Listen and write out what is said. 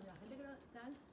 好的，那个咱。